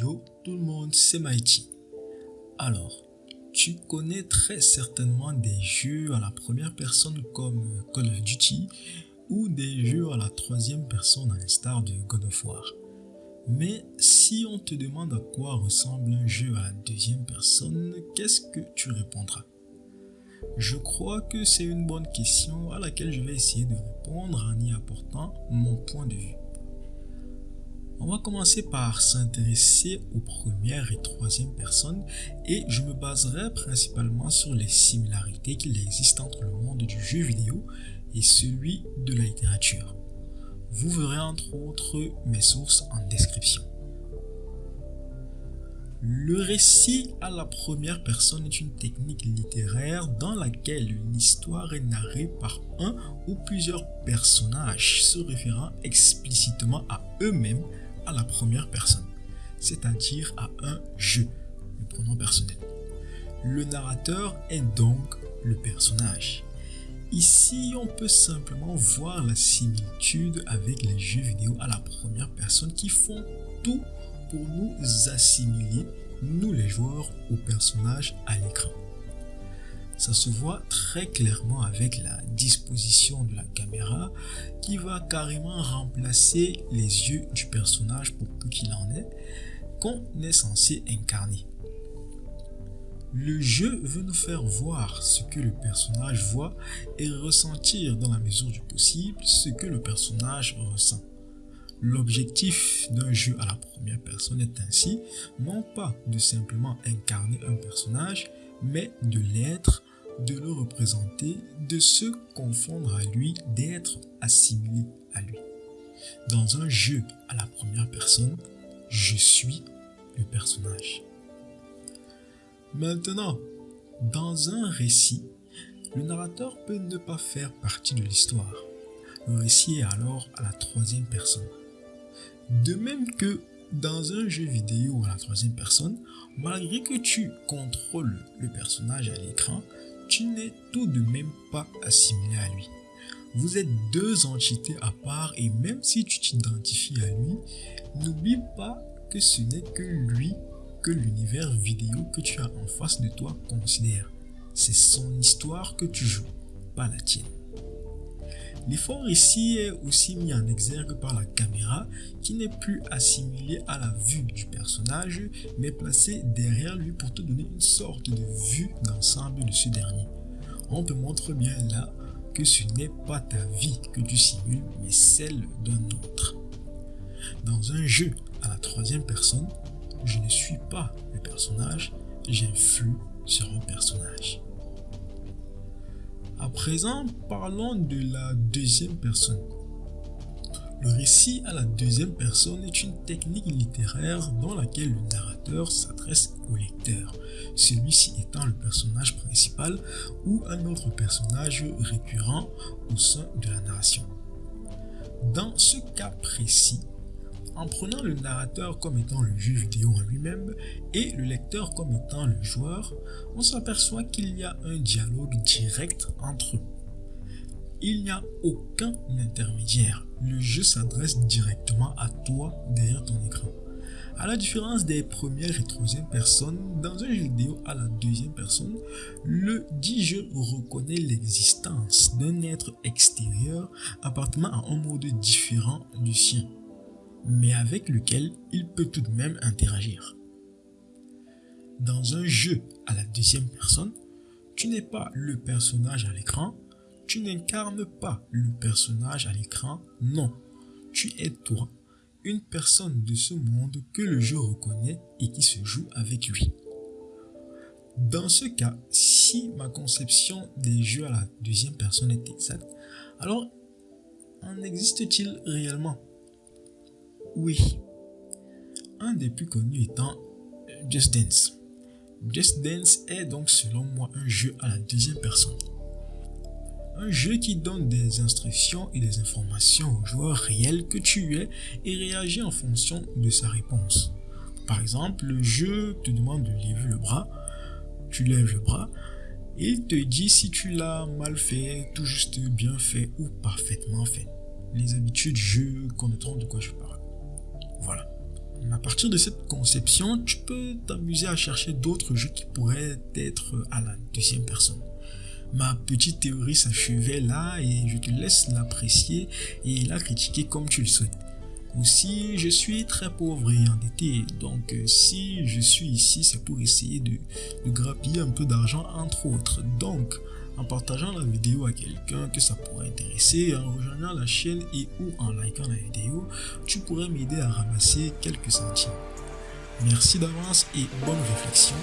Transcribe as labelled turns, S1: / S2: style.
S1: Tout le monde, c'est Mighty. Alors, tu connais très certainement des jeux à la première personne comme Call of Duty ou des jeux à la troisième personne à l'instar de God of War. Mais si on te demande à quoi ressemble un jeu à la deuxième personne, qu'est-ce que tu répondras? Je crois que c'est une bonne question à laquelle je vais essayer de répondre en y apportant mon point de vue. On va commencer par s'intéresser aux premières et troisième personnes et je me baserai principalement sur les similarités qu'il existe entre le monde du jeu vidéo et celui de la littérature. Vous verrez entre autres mes sources en description. Le récit à la première personne est une technique littéraire dans laquelle une histoire est narrée par un ou plusieurs personnages se référant explicitement à eux-mêmes à la première personne, c'est-à-dire à un je, le pronom personnel. Le narrateur est donc le personnage. Ici, on peut simplement voir la similitude avec les jeux vidéo à la première personne qui font tout pour nous assimiler, nous les joueurs, au personnage à l'écran. Ça se voit très clairement avec la disposition de la caméra qui va carrément remplacer les yeux du personnage pour peu qu'il en ait qu'on est censé incarner. Le jeu veut nous faire voir ce que le personnage voit et ressentir dans la mesure du possible ce que le personnage ressent. L'objectif d'un jeu à la première personne est ainsi non pas de simplement incarner un personnage, mais de l'être de le représenter, de se confondre à lui, d'être assimilé à lui. Dans un jeu à la première personne, je suis le personnage. Maintenant, dans un récit, le narrateur peut ne pas faire partie de l'histoire. Le récit est alors à la troisième personne. De même que dans un jeu vidéo à la troisième personne, malgré que tu contrôles le personnage à l'écran, tu n'es tout de même pas assimilé à lui. Vous êtes deux entités à part et même si tu t'identifies à lui, n'oublie pas que ce n'est que lui que l'univers vidéo que tu as en face de toi considère. C'est son histoire que tu joues, pas la tienne. L'effort ici est aussi mis en exergue par la caméra qui n'est plus assimilée à la vue du personnage mais placée derrière lui pour te donner une sorte de vue d'ensemble de ce dernier. On te montre bien là que ce n'est pas ta vie que tu simules mais celle d'un autre. Dans un jeu à la troisième personne, je ne suis pas le personnage, j'influe sur un personnage. Présent, parlons de la deuxième personne. Le récit à la deuxième personne est une technique littéraire dans laquelle le narrateur s'adresse au lecteur, celui-ci étant le personnage principal ou un autre personnage récurrent au sein de la narration. Dans ce cas précis, en prenant le narrateur comme étant le jeu vidéo en lui-même et le lecteur comme étant le joueur, on s'aperçoit qu'il y a un dialogue direct entre eux. Il n'y a aucun intermédiaire. Le jeu s'adresse directement à toi derrière ton écran. À la différence des premières et troisième personnes, dans un jeu vidéo à la deuxième personne, le dit jeu reconnaît l'existence d'un être extérieur appartenant à un mode différent du sien mais avec lequel il peut tout de même interagir. Dans un jeu à la deuxième personne, tu n'es pas le personnage à l'écran, tu n'incarnes pas le personnage à l'écran, non, tu es toi, une personne de ce monde que le jeu reconnaît et qui se joue avec lui. Dans ce cas, si ma conception des jeux à la deuxième personne est exacte, alors en existe-t-il réellement? Oui. Un des plus connus étant Just Dance. Just Dance est donc selon moi un jeu à la deuxième personne. Un jeu qui donne des instructions et des informations au joueur réel que tu es et réagit en fonction de sa réponse. Par exemple, le jeu te demande de lever le bras, tu lèves le bras, et il te dit si tu l'as mal fait, tout juste bien fait ou parfaitement fait. Les habitudes, je connaîtront de quoi je parle. Partir de cette conception, tu peux t'amuser à chercher d'autres jeux qui pourraient être à la deuxième personne. Ma petite théorie s'achevait là et je te laisse l'apprécier et la critiquer comme tu le souhaites. Aussi, je suis très pauvre et endetté, donc euh, si je suis ici, c'est pour essayer de, de grappiller un peu d'argent entre autres. Donc, en partageant la vidéo à quelqu'un que ça pourrait intéresser, en rejoignant la chaîne et ou en likant la vidéo, tu pourrais m'aider à ramasser quelques centimes. Merci d'avance et bonne réflexion,